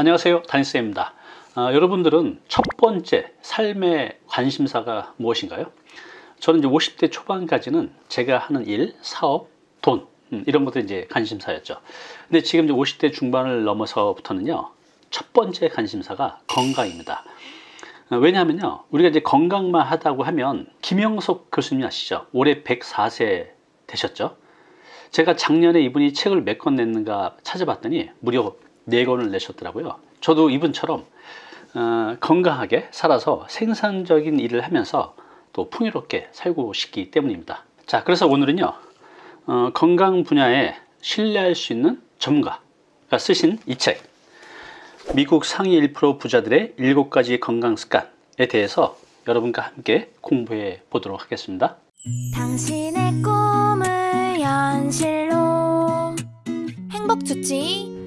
안녕하세요 다니쌤입니다 아, 여러분들은 첫 번째 삶의 관심사가 무엇인가요? 저는 이제 50대 초반까지는 제가 하는 일, 사업, 돈 음, 이런 것들이 이제 관심사였죠 근데 지금 이제 50대 중반을 넘어서부터는요 첫 번째 관심사가 건강입니다 어, 왜냐하면요 우리가 이제 건강만 하다고 하면 김영석 교수님 아시죠? 올해 104세 되셨죠? 제가 작년에 이분이 책을 몇 권 냈는가 찾아봤더니 무려 네 권을 내셨더라고요. 저도 이분처럼 어, 건강하게 살아서 생산적인 일을 하면서 또 풍요롭게 살고 싶기 때문입니다. 자, 그래서 오늘은요, 어, 건강 분야에 신뢰할 수 있는 전문가가 쓰신 이 책, 미국 상위 1% 부자들의 7가지 건강 습관에 대해서 여러분과 함께 공부해 보도록 하겠습니다. 당신의 꿈을 현실로 행복 주치의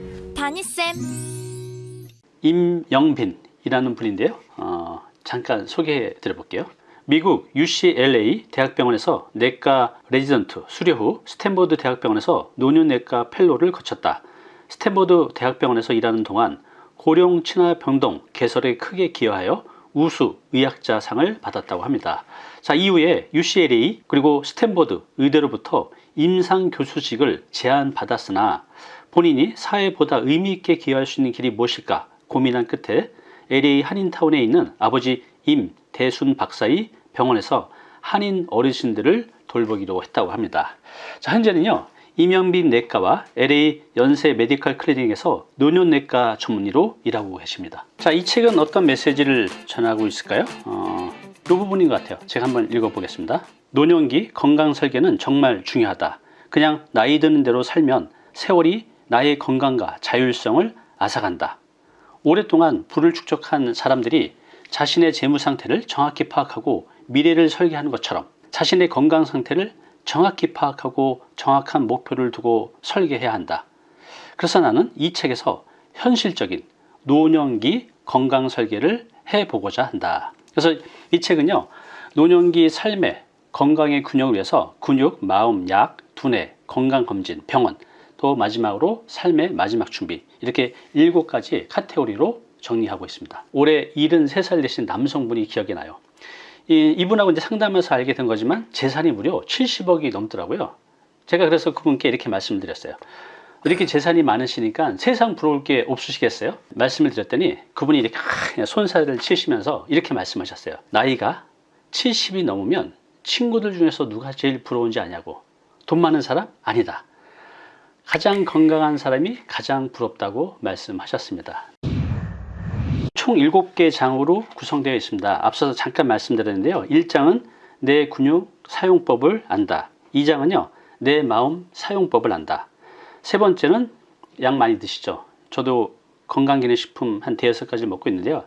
다니쌤 임영빈이라는 분인데요. 어, 잠깐 소개해 드려 볼게요. 미국 UCLA 대학병원에서 내과 레지던트 수료 후 스탠퍼드 대학병원에서 노년내과 펠로를 거쳤다. 스탠퍼드 대학병원에서 일하는 동안 고령 친화 병동 개설에 크게 기여하여 우수 의학자상을 받았다고 합니다. 자 이후에 UCLA 그리고 스탠퍼드 의대로부터 임상 교수직을 제안받았으나 본인이 사회보다 의미있게 기여할 수 있는 길이 무엇일까 고민한 끝에 LA 한인타운에 있는 아버지 임 대순 박사의 병원에서 한인 어르신들을 돌보기로 했다고 합니다. 자, 현재는요. 임영빈 내과와 LA 연세 메디컬 클리닉에서 노년내과 전문의로 일하고 계십니다. 자, 이 책은 어떤 메시지를 전하고 있을까요? 어, 이 부분인 것 같아요. 제가 한번 읽어보겠습니다. 노년기 건강 설계는 정말 중요하다. 그냥 나이 드는 대로 살면 세월이 나의 건강과 자율성을 앗아간다. 오랫동안 부를 축적한 사람들이 자신의 재무 상태를 정확히 파악하고 미래를 설계하는 것처럼 자신의 건강 상태를 정확히 파악하고 정확한 목표를 두고 설계해야 한다. 그래서 나는 이 책에서 현실적인 노년기 건강 설계를 해보고자 한다. 그래서 이 책은요, 노년기 삶의 건강의 균형을 위해서 근육, 마음, 약, 두뇌, 건강검진, 병원, 또 마지막으로 삶의 마지막 준비 이렇게 일곱 가지 카테고리로 정리하고 있습니다. 올해 73살 되신 남성분이 기억이 나요. 이, 이분하고 이제 상담해서 알게 된 거지만 재산이 무려 70억이 넘더라고요. 제가 그래서 그분께 이렇게 말씀드렸어요. 이렇게 재산이 많으시니까 세상 부러울 게 없으시겠어요? 말씀을 드렸더니 그분이 이렇게 손살을 치시면서 이렇게 말씀하셨어요. 나이가 70이 넘으면 친구들 중에서 누가 제일 부러운지 아냐고. 돈 많은 사람? 아니다. 가장 건강한 사람이 가장 부럽다고 말씀하셨습니다. 총 7개 장으로 구성되어 있습니다. 앞서서 잠깐 말씀드렸는데요. 1장은 내 근육 사용법을 안다. 2장은요. 내 마음 사용법을 안다. 세 번째는 약 많이 드시죠. 저도 건강기능식품 한 대여섯 가지 먹고 있는데요.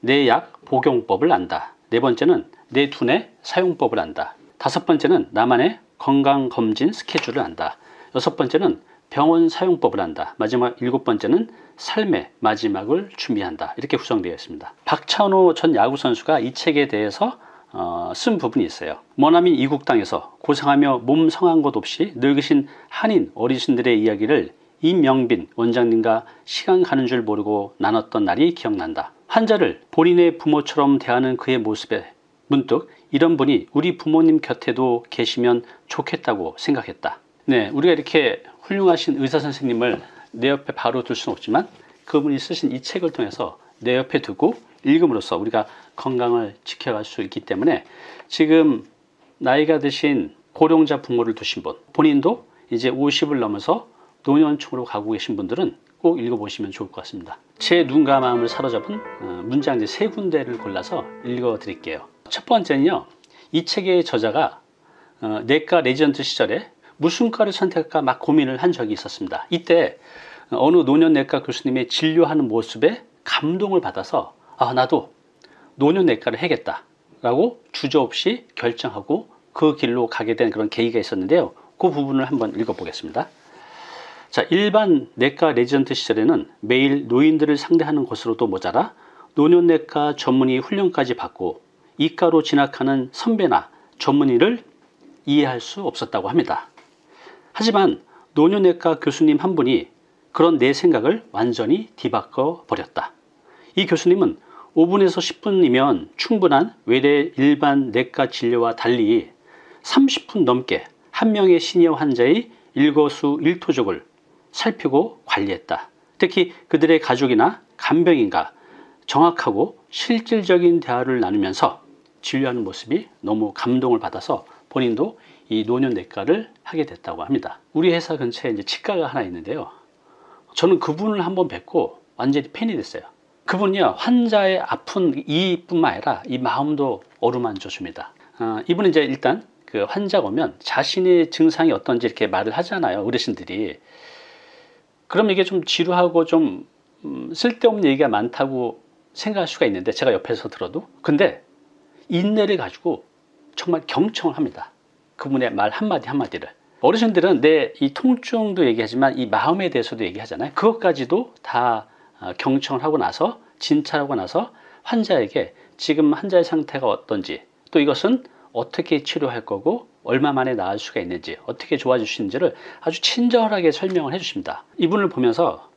내 약 복용법을 안다. 네 번째는 내 두뇌 사용법을 안다. 다섯 번째는 나만의 건강검진 스케줄을 안다. 여섯 번째는 병원 사용법을 한다. 마지막 일곱 번째는 삶의 마지막을 준비한다. 이렇게 구성되어 있습니다. 박찬호 전 야구선수가 이 책에 대해서 어, 쓴 부분이 있어요. 머나민 이국 땅에서 고생하며 몸 성한 것 없이 늙으신 한인 어르신들의 이야기를 임명빈 원장님과 시간 가는 줄 모르고 나눴던 날이 기억난다. 환자를 본인의 부모처럼 대하는 그의 모습에 문득 이런 분이 우리 부모님 곁에도 계시면 좋겠다고 생각했다. 네, 우리가 이렇게 훌륭하신 의사 선생님을 내 옆에 바로 둘 수는 없지만 그분이 쓰신 이 책을 통해서 내 옆에 두고 읽음으로써 우리가 건강을 지켜갈 수 있기 때문에 지금 나이가 드신 고령자 부모를 두신 분 본인도 이제 50을 넘어서 노년층으로 가고 계신 분들은 꼭 읽어보시면 좋을 것 같습니다. 제 눈과 마음을 사로잡은 어, 문장 세 군데를 골라서 읽어 드릴게요. 첫 번째는요. 이 책의 저자가 어, 내과 레지던트 시절에 무슨 과를 선택할까 막 고민을 한 적이 있었습니다. 이때 어느 노년내과 교수님의 진료하는 모습에 감동을 받아서 아 나도 노년내과를 해야겠다 라고 주저없이 결정하고 그 길로 가게 된 그런 계기가 있었는데요. 그 부분을 한번 읽어보겠습니다. 자, 일반 내과 레지던트 시절에는 매일 노인들을 상대하는 것으로도 모자라 노년내과 전문의 훈련까지 받고 이 과로 진학하는 선배나 전문의를 이해할 수 없었다고 합니다. 하지만 노년내과 교수님 한 분이 그런 내 생각을 완전히 뒤바꿔 버렸다. 이 교수님은 5분에서 10분이면 충분한 외래 일반 내과 진료와 달리 30분 넘게 한 명의 시니어 환자의 일거수 일투족을 살피고 관리했다. 특히 그들의 가족이나 간병인과 정확하고 실질적인 대화를 나누면서 진료하는 모습이 너무 감동을 받아서 본인도 이 노년내과를 하게 됐다고 합니다. 우리 회사 근처에 이제 치과가 하나 있는데요. 저는 그분을 한번 뵙고 완전히 팬이 됐어요. 그분이요 환자의 아픈 이뿐만 아니라 이 마음도 어루만져 줍니다. 어, 이분은 이제 일단 그 환자가 오면 자신의 증상이 어떤지 이렇게 말을 하잖아요 어르신들이. 그럼 이게 좀 지루하고 좀 음, 쓸데없는 얘기가 많다고 생각할 수가 있는데 제가 옆에서 들어도 근데 인내를 가지고 정말 경청을 합니다. 그분의 말 한마디 한마디를. 어르신들은 내 이 통증도 얘기하지만 이 마음에 대해서도 얘기하잖아요. 그것까지도 다 어, 경청을 하고 나서 진찰하고 나서 환자에게 지금 환자의 상태가 어떤지 또 이것은 어떻게 치료할 거고 얼마 만에 나을 수가 있는지 어떻게 있는지를 아주 친절하게 설명을 해 주십니다. 이분을 보면서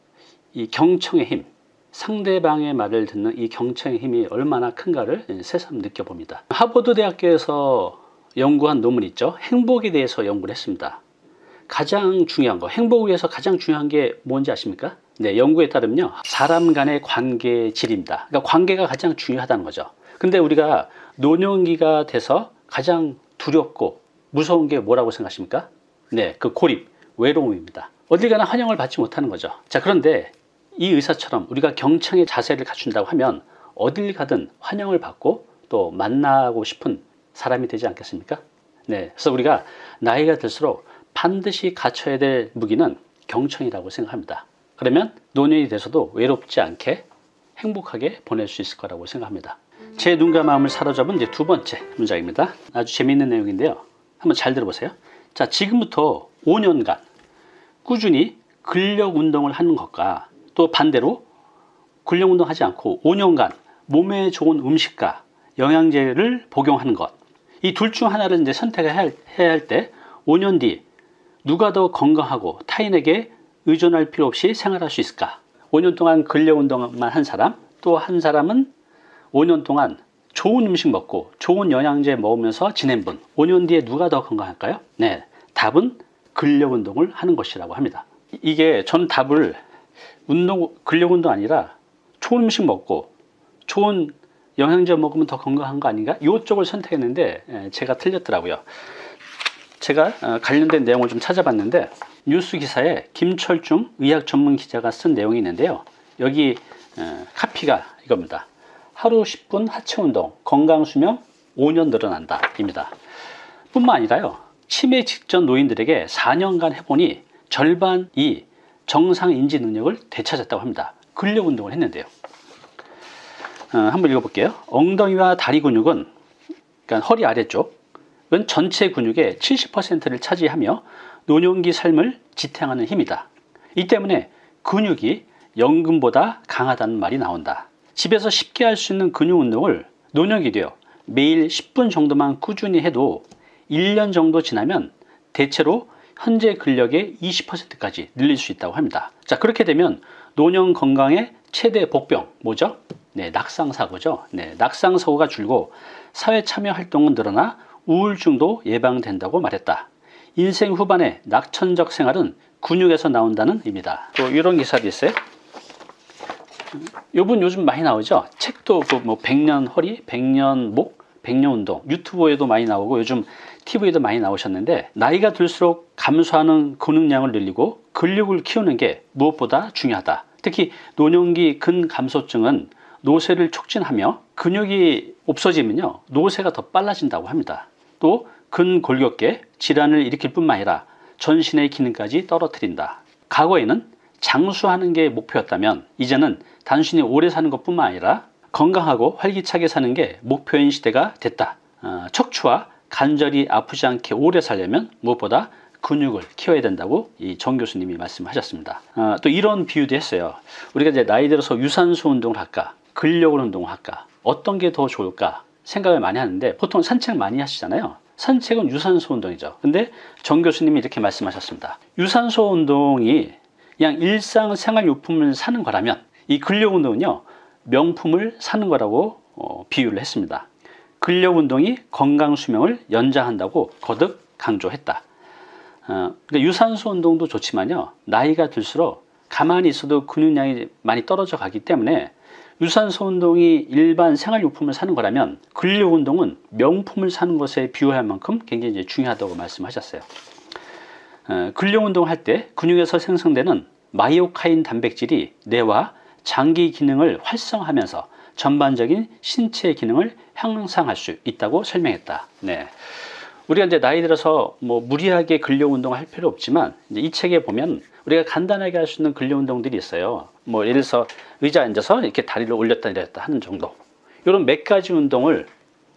이 경청의 힘, 상대방의 말을 듣는 이 경청의 힘이 얼마나 큰가를 새삼 느껴봅니다. 하버드 대학교에서 연구한 논문 있죠. 행복에 대해서 연구를 했습니다. 가장 중요한 거, 행복을 위해서 가장 중요한 게 뭔지 아십니까? 네, 연구에 따르면요. 사람 간의 관계 질입니다. 그러니까 관계가 가장 중요하다는 거죠. 근데 우리가 노년기가 돼서 가장 두렵고 무서운 게 뭐라고 생각하십니까? 네, 그 고립, 외로움입니다. 어딜 가나 환영을 받지 못하는 거죠. 자, 그런데 이 의사처럼 우리가 경청의 자세를 갖춘다고 하면 어딜 가든 환영을 받고 또 만나고 싶은 사람이 되지 않겠습니까? 네, 그래서 우리가 나이가 들수록 반드시 갖춰야 될 무기는 경청이라고 생각합니다. 그러면 노년이 돼서도 외롭지 않게 행복하게 보낼 수 있을 거라고 생각합니다. 제 눈과 마음을 사로잡은 이제 두 번째 문장입니다. 아주 재미있는 내용인데요. 한번 잘 들어보세요. 자, 지금부터 5년간 꾸준히 근력 운동을 하는 것과 또 반대로 근력 운동하지 않고 5년간 몸에 좋은 음식과 영양제를 복용하는 것. 이 둘 중 하나를 이제 선택해야 할 때 5년 뒤 누가 더 건강하고 타인에게 의존할 필요 없이 생활할 수 있을까? 5년 동안 근력 운동만 한 사람, 또 한 사람은 5년 동안 좋은 음식 먹고 좋은 영양제 먹으면서 지낸 분 5년 뒤에 누가 더 건강할까요? 네, 답은 근력 운동을 하는 것이라고 합니다. 이게 전 답을 운동 근력 운동 아니라 좋은 음식 먹고 좋은 영양제 먹으면 더 건강한 거 아닌가? 이쪽을 선택했는데 예, 제가 틀렸더라고요. 제가 어, 관련된 내용을 좀 찾아봤는데 뉴스 기사에 김철중 의학 전문 기자가 쓴 내용이 있는데요. 여기 어, 카피가 이겁니다. 하루 10분 하체 운동, 건강 수명 5년 늘어난다 입니다. 뿐만 아니라요. 치매 직전 노인들에게 4년간 해보니 절반이 정상 인지 능력을 되찾았다고 합니다. 근력 운동을 했는데요. 어, 한번 읽어볼게요. 엉덩이와 다리 근육은 그러니까 허리 아래쪽은 전체 근육의 70%를 차지하며 노년기 삶을 지탱하는 힘이다. 이 때문에 근육이 연금보다 강하다는 말이 나온다. 집에서 쉽게 할 수 있는 근육 운동을 노년기 되어 매일 10분 정도만 꾸준히 해도 1년 정도 지나면 대체로 현재 근력의 20%까지 늘릴 수 있다고 합니다. 자, 그렇게 되면 노년 건강의 최대 복병 뭐죠? 네, 낙상사고죠. 네, 낙상사고가 줄고 사회 참여 활동은 늘어나 우울증도 예방된다고 말했다. 인생 후반에 낙천적 생활은 근육에서 나온다는 의미다. 또 이런 기사도 있어요. 요분 요즘 많이 나오죠. 책도 그뭐 100년 허리, 100년 목, 100년 운동 유튜브에도 많이 나오고 요즘 TV에도 많이 나오셨는데 나이가 들수록 감소하는 근육량을 늘리고 근력을 키우는 게 무엇보다 중요하다. 특히 노년기 근감소증은 노쇠를 촉진하며 근육이 없어지면요 노쇠가 더 빨라진다고 합니다. 또 근골격계 질환을 일으킬 뿐만 아니라 전신의 기능까지 떨어뜨린다. 과거에는 장수하는 게 목표였다면 이제는 단순히 오래 사는 것 뿐만 아니라 건강하고 활기차게 사는 게 목표인 시대가 됐다. 어, 척추와 관절이 아프지 않게 오래 살려면 무엇보다 근육을 키워야 된다고 이 정 교수님이 말씀하셨습니다. 어, 또 이런 비유도 했어요. 우리가 이제 나이 들어서 유산소 운동을 할까, 근력을 운동을 할까, 어떤 게 더 좋을까 생각을 많이 하는데 보통 산책 많이 하시잖아요. 산책은 유산소 운동이죠. 근데 정 교수님이 이렇게 말씀하셨습니다. 유산소 운동이 그냥 일상생활용품을 사는 거라면 이 근력운동은요 명품을 사는 거라고 어, 비유를 했습니다. 근력운동이 건강수명을 연장한다고 거듭 강조했다. 어, 그러니까 유산소 운동도 좋지만요 나이가 들수록 가만히 있어도 근육량이 많이 떨어져 가기 때문에 유산소 운동이 일반 생활용품을 사는 거라면 근력 운동은 명품을 사는 것에 비유할 만큼 굉장히 중요하다고 말씀하셨어요. 어, 근력 운동을 할때 근육에서 생성되는 마이오카인 단백질이 뇌와 장기 기능을 활성화하면서 전반적인 신체 기능을 향상할 수 있다고 설명했다. 네. 우리가 이제 나이 들어서 뭐 무리하게 근력 운동을 할 필요 없지만 이 책에 보면 우리가 간단하게 할 수 있는 근력 운동들이 있어요. 뭐 예를 들어서 의자 에 앉아서 이렇게 다리를 올렸다 내렸다 하는 정도. 이런 몇 가지 운동을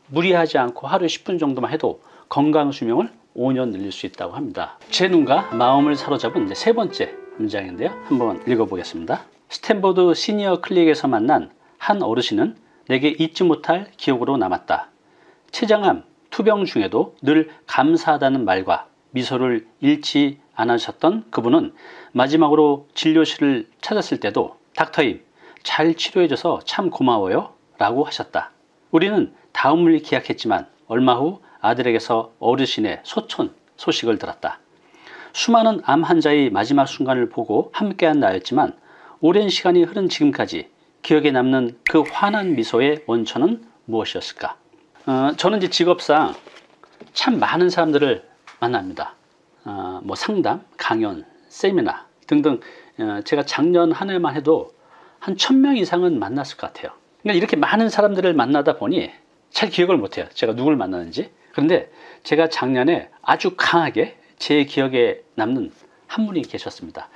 무리하지 않고 하루 10분 정도만 해도 건강 수명을 5년 늘릴 수 있다고 합니다. 제 눈과 마음을 사로잡은 세 번째 문장인데요. 한번 읽어보겠습니다. 스탠퍼드 시니어 클리닉에서 만난 한 어르신은 내게 잊지 못할 기억으로 남았다. 췌장암 투병 중에도 늘 감사하다는 말과 미소를 잃지 않으셨던 그분은 마지막으로 진료실을 찾았을 때도 닥터임 잘 치료해줘서 참 고마워요 라고 하셨다. 우리는 다음을 기약했지만 얼마 후 아들에게서 어르신의 소촌 소식을 들었다. 수많은 암 환자의 마지막 순간을 보고 함께한 나였지만 오랜 시간이 흐른 지금까지 기억에 남는 그 환한 미소의 원천은 무엇이었을까? 어, 저는 이제 직업상 참 많은 사람들을 만납니다. 어, 뭐 상담, 강연, 세미나 등등 어, 제가 작년 한 해만 해도 한 천 명 이상은 만났을 것 같아요. 그러니까 이렇게 많은 사람들을 만나다 보니 잘 기억을 못해요. 제가 누굴 만나는지. 그런데 제가 작년에 아주 강하게 제 기억에 남는 한 분이 계셨습니다.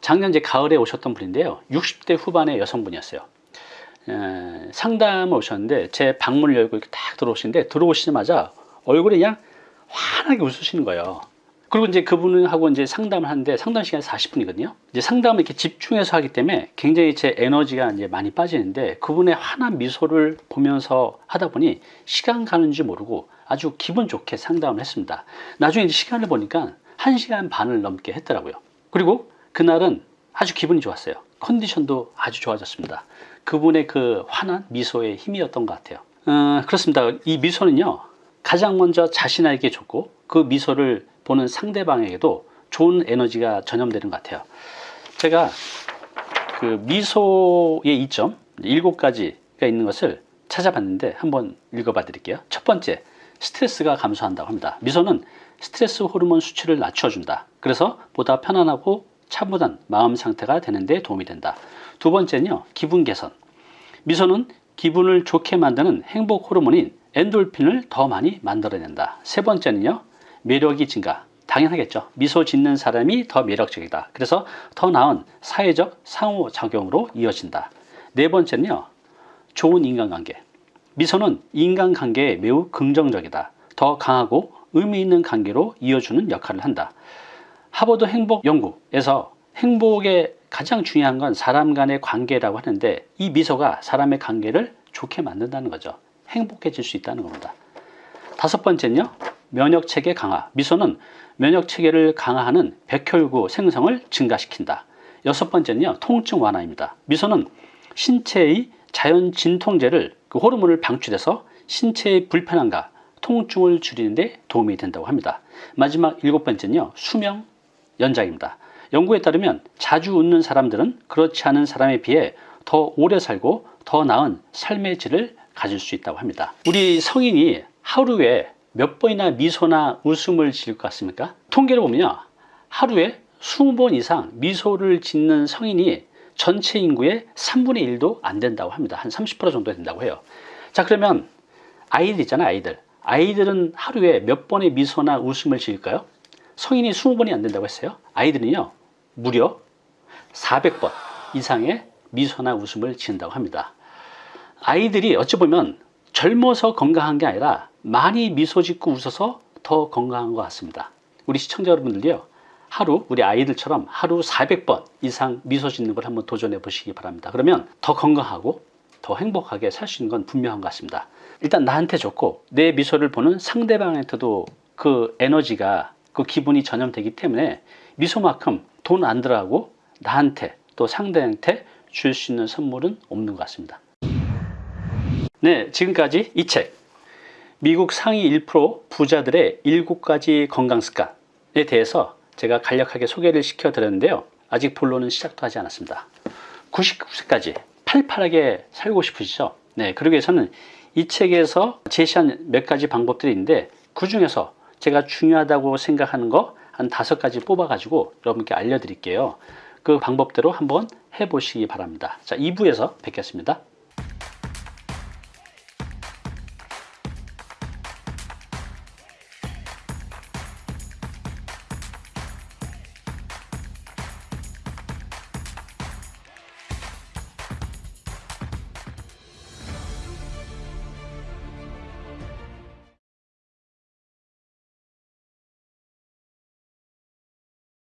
작년 제 가을에 오셨던 분인데요. 60대 후반의 여성분이었어요. 에, 상담을 오셨는데 제 방문을 열고 이렇게 딱 들어오시는데 들어오시자마자 얼굴이 그냥 환하게 웃으시는 거예요. 그리고 이제 그분하고 이제 상담을 하는데 상담 시간이 40분이거든요. 이제 상담을 이렇게 집중해서 하기 때문에 굉장히 제 에너지가 이제 많이 빠지는데 그분의 환한 미소를 보면서 하다 보니 시간 가는 줄 모르고 아주 기분 좋게 상담을 했습니다. 나중에 이제 시간을 보니까 1시간 반을 넘게 했더라고요. 그리고 그날은 아주 기분이 좋았어요. 컨디션도 아주 좋아졌습니다. 그분의 그 환한 미소의 힘이었던 것 같아요. 어, 그렇습니다. 이 미소는요, 가장 먼저 자신에게 좋고 그 미소를 보는 상대방에게도 좋은 에너지가 전염되는 것 같아요. 제가 그 미소의 이점 일곱 가지가 있는 것을 찾아봤는데 한번 읽어봐 드릴게요. 첫 번째, 스트레스가 감소한다고 합니다. 미소는 스트레스 호르몬 수치를 낮춰준다. 그래서 보다 편안하고 차분한 마음 상태가 되는데 도움이 된다. 두 번째는요, 기분 개선. 미소는 기분을 좋게 만드는 행복 호르몬인 엔돌핀을 더 많이 만들어낸다. 세 번째는요, 매력이 증가. 당연하겠죠. 미소 짓는 사람이 더 매력적이다. 그래서 더 나은 사회적 상호작용으로 이어진다. 네 번째는요, 좋은 인간관계. 미소는 인간관계에 매우 긍정적이다. 더 강하고 의미 있는 관계로 이어주는 역할을 한다. 하버드 행복 연구에서 행복의 가장 중요한 건 사람 간의 관계라고 하는데 이 미소가 사람의 관계를 좋게 만든다는 거죠. 행복해질 수 있다는 겁니다. 다섯 번째는요. 면역체계 강화. 미소는 면역체계를 강화하는 백혈구 생성을 증가시킨다. 여섯 번째는요. 통증 완화입니다. 미소는 신체의 자연 진통제를 그 호르몬을 방출해서 신체의 불편함과 통증을 줄이는 데 도움이 된다고 합니다. 마지막 일곱 번째는요. 수명 연장입니다. 연구에 따르면 자주 웃는 사람들은 그렇지 않은 사람에 비해 더 오래 살고 더 나은 삶의 질을 가질 수 있다고 합니다. 우리 성인이 하루에 몇 번이나 미소나 웃음을 지을 것 같습니까? 통계를 보면요. 하루에 20번 이상 미소를 짓는 성인이 전체 인구의 3분의 1도 안 된다고 합니다. 한 30% 정도 된다고 해요. 자, 그러면 아이들 있잖아요, 아이들. 아이들은 하루에 몇 번의 미소나 웃음을 지을까요? 성인이 20번이 안 된다고 했어요. 아이들은요, 무려 400번 이상의 미소나 웃음을 지은다고 합니다. 아이들이 어찌 보면 젊어서 건강한 게 아니라 많이 미소 짓고 웃어서 더 건강한 것 같습니다. 우리 시청자 여러분들요. 하루 우리 아이들처럼 하루 400번 이상 미소 짓는 걸 한번 도전해 보시기 바랍니다. 그러면 더 건강하고 더 행복하게 살 수 있는 건 분명한 것 같습니다. 일단 나한테 좋고 내 미소를 보는 상대방한테도 그 에너지가 그 기분이 전염되기 때문에 미소만큼 돈 안 들어가고 나한테 또 상대한테 줄 수 있는 선물은 없는 것 같습니다. 네, 지금까지 이 책. 미국 상위 1% 부자들의 7가지 건강 습관에 대해서 제가 간략하게 소개를 시켜드렸는데요. 아직 본론은 시작도 하지 않았습니다. 99세까지 팔팔하게 살고 싶으시죠? 네, 그러기 위해서는 이 책에서 제시한 몇 가지 방법들이 있는데 그 중에서 제가 중요하다고 생각하는 거 한 다섯 가지 뽑아가지고 여러분께 알려드릴게요. 그 방법대로 한번 해보시기 바랍니다. 자, 2부에서 뵙겠습니다.